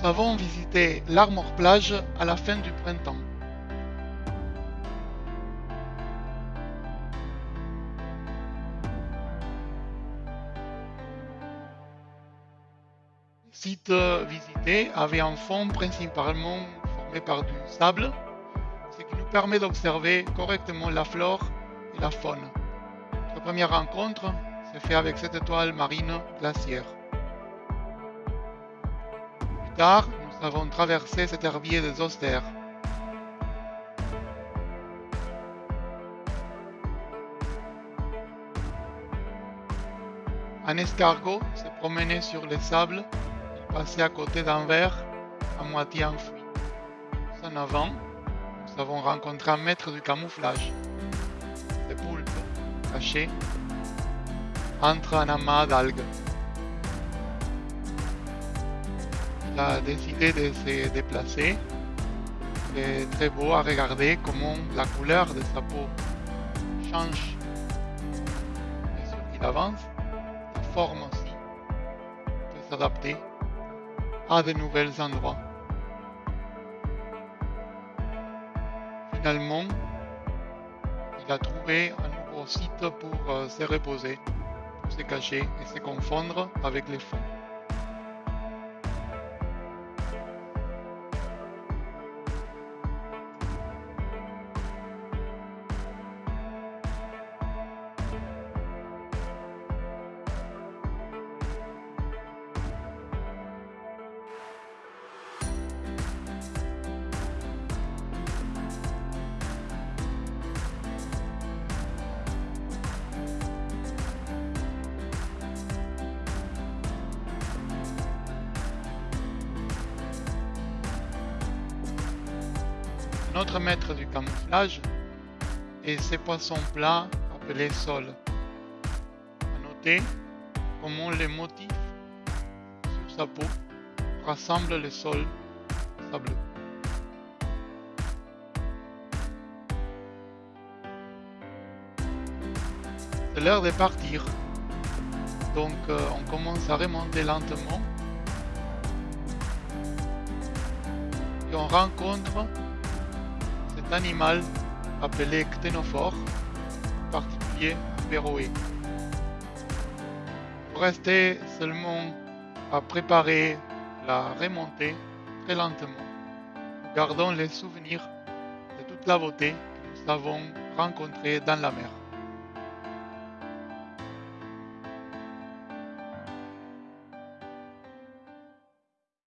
Nous avons visité l'Armor Plage à la fin du printemps. Le site visité avait un fond principalement formé par du sable, ce qui nous permet d'observer correctement la flore et la faune. Notre première rencontre s'est faite avec cette étoile marine glaciaire. Nous avons traversé cet herbier des austères. Un escargot s'est promené sur les sables, il passait à côté d'un verre à moitié enfoui. En avant, nous avons rencontré un maître du camouflage, des poulpes cachés entre un amas d'algues. A décidé de se déplacer. C'est très beau à regarder comment la couleur de sa peau change. Et sur qu'il avance, sa forme aussi peut s'adapter à de nouveaux endroits. Finalement, il a trouvé un nouveau site pour euh, se reposer, pour se cacher et se confondre avec les fonds. Notre maître du camouflage est ces poissons plats appelés sols. Noter comment les motifs sur sa peau rassemblent le sol sableux. C'est l'heure de partir. Donc euh, on commence à remonter lentement. Et on rencontre animal appelé cténophore, particulier. Pour rester seulement à préparer la remontée très lentement. Gardons les souvenirs de toute la beauté que nous avons rencontrée dans la mer.